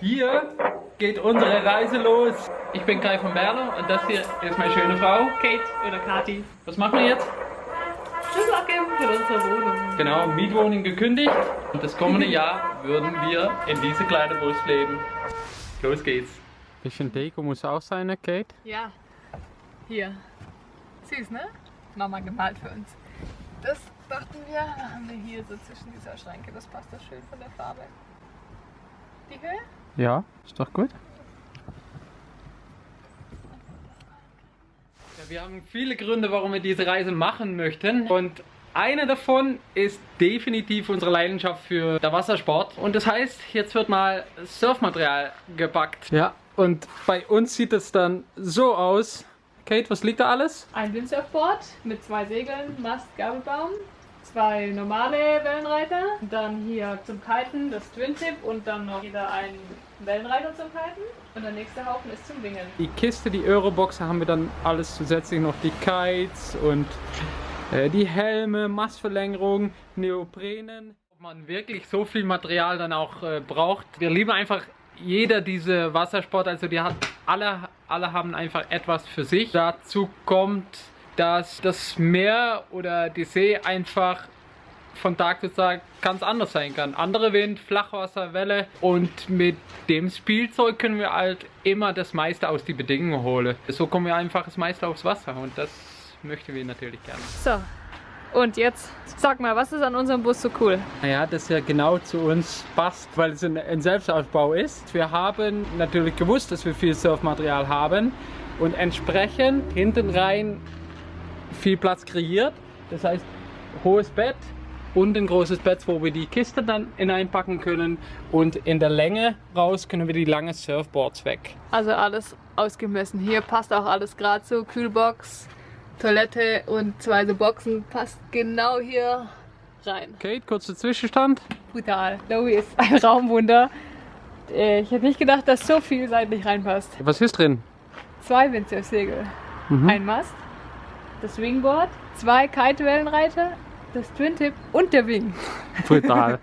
Hier geht unsere Reise los. Ich bin Kai von Berner und das hier ist meine schöne Frau. Kate oder Kati. Was machen wir jetzt? Schlüssel abgeben für unsere Wohnung. Genau, Mietwohnung gekündigt und das kommende Jahr würden wir in diese kleine Bus leben. Los geht's. Bisschen Deko muss auch sein, ne, Kate? Ja, hier. Süß, ne? Mama gemalt für uns. Das dachten wir, da haben wir hier so zwischen dieser Schränke, das passt doch schön von der Farbe. Die Höhe? Ja, ist doch gut. Ja, wir haben viele Gründe, warum wir diese Reise machen möchten. Und einer davon ist definitiv unsere Leidenschaft für der Wassersport. Und das heißt, jetzt wird mal Surfmaterial gepackt. Ja, und bei uns sieht es dann so aus. Kate, was liegt da alles? Ein Windsurfboard mit zwei Segeln, Mast, Gabelbaum, zwei normale Wellenreiter, dann hier zum Kiten das Twin Tip und dann noch wieder ein Wellenreiter zum Kiten und der nächste Haufen ist zum Wingen. Die Kiste, die Eurobox, haben wir dann alles zusätzlich noch die Kites und äh, die Helme, Mastverlängerung, Neoprenen. Ob man wirklich so viel Material dann auch äh, braucht. Wir lieben einfach jeder diese Wassersport, also die hat alle, alle haben einfach etwas für sich. Dazu kommt, dass das Meer oder die See einfach von Tag zu Tag ganz anders sein kann. Andere Wind, Flachwasser, Welle und mit dem Spielzeug können wir halt immer das meiste aus die Bedingungen holen. So kommen wir einfach das meiste aufs Wasser und das möchten wir natürlich gerne. So, und jetzt sag mal, was ist an unserem Bus so cool? Naja, dass er genau zu uns passt, weil es ein, ein Selbstaufbau ist. Wir haben natürlich gewusst, dass wir viel Surfmaterial haben und entsprechend hinten rein viel Platz kreiert. Das heißt, hohes Bett, und ein großes Bett, wo wir die Kiste dann hineinpacken können und in der Länge raus können wir die lange Surfboards weg. Also alles ausgemessen. Hier passt auch alles gerade so. Kühlbox, Toilette und zwei so Boxen passt genau hier rein. Kate, kurzer Zwischenstand. Brutal. Lowy ist ein Raumwunder. Äh, ich hätte nicht gedacht, dass so viel seitlich reinpasst. Was ist drin? Zwei Windsurfsegel, mhm. ein Mast, das Wingboard, zwei Kitewellenreiter, das Twin Tip und der Wing. Brutal.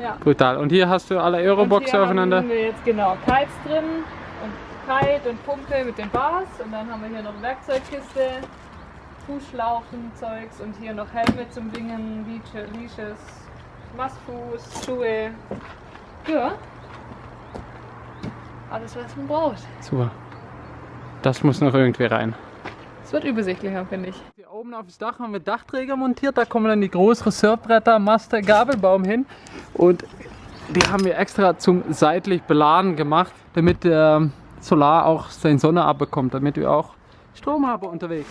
ja. Brutal. Und hier hast du alle Euroboxer aufeinander? Haben wir jetzt genau Kites drin und Kite und Pumpe mit den Bars und dann haben wir hier noch Werkzeugkiste, Fußschlauchen, Zeugs und hier noch Helme zum Wingen, Leashes, Mastfuß, Schuhe. Ja. Alles was man braucht. Super. Das muss noch irgendwie rein. Es wird übersichtlicher, finde ich. Hier oben auf das Dach haben wir Dachträger montiert. Da kommen dann die größeren Surfbretter, Master, Gabelbaum hin. Und die haben wir extra zum seitlich beladen gemacht, damit der Solar auch seine Sonne abbekommt, damit wir auch Strom haben unterwegs.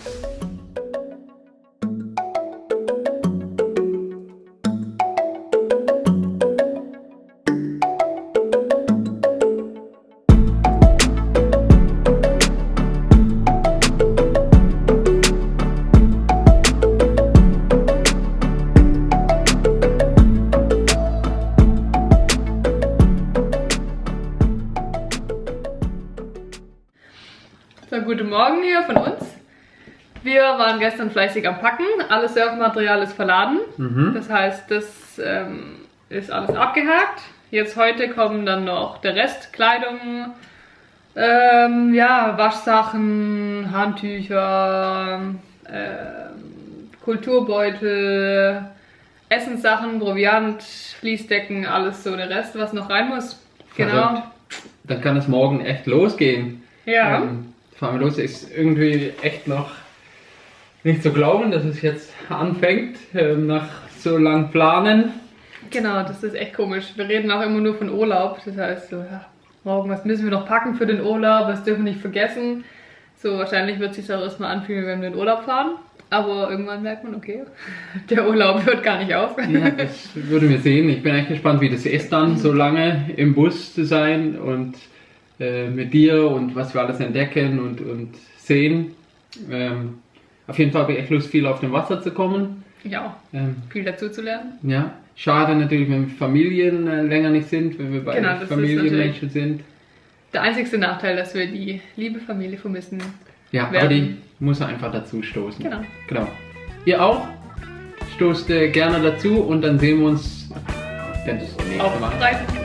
Guten Morgen hier von uns. Wir waren gestern fleißig am Packen. Alles Surfmaterial ist verladen. Mhm. Das heißt, das ähm, ist alles abgehakt. Jetzt heute kommen dann noch der Rest, Kleidung, ähm, ja, Waschsachen, Handtücher, ähm, Kulturbeutel, Essenssachen, Proviant, Fließdecken, alles so der Rest, was noch rein muss. Genau. Dann kann es morgen echt losgehen. Ja. Ähm, fahren wir los. Ist irgendwie echt noch nicht zu glauben, dass es jetzt anfängt, ähm, nach so lang Planen. Genau, das ist echt komisch. Wir reden auch immer nur von Urlaub. Das heißt, so, ja, morgen, was müssen wir noch packen für den Urlaub? Was dürfen wir nicht vergessen? So, wahrscheinlich wird es sich auch erstmal anfühlen, wenn wir in den Urlaub fahren. Aber irgendwann merkt man, okay, der Urlaub hört gar nicht auf. Ja, das würden wir sehen. Ich bin echt gespannt, wie das ist dann, so lange im Bus zu sein und äh, mit dir und was wir alles entdecken und, und sehen. Ähm, auf jeden Fall habe ich echt Lust, viel auf dem Wasser zu kommen. Ja, ähm, viel dazu zu lernen. Ja, schade natürlich, wenn Familien äh, länger nicht sind, wenn wir beide genau, Familienmenschen sind. Der einzigste Nachteil, dass wir die liebe Familie vermissen. Ja, werden. aber die muss einfach dazu stoßen. Genau. genau. Ihr auch? Stoßt äh, gerne dazu und dann sehen wir uns Wenn du es nächste Auf Mal. Dann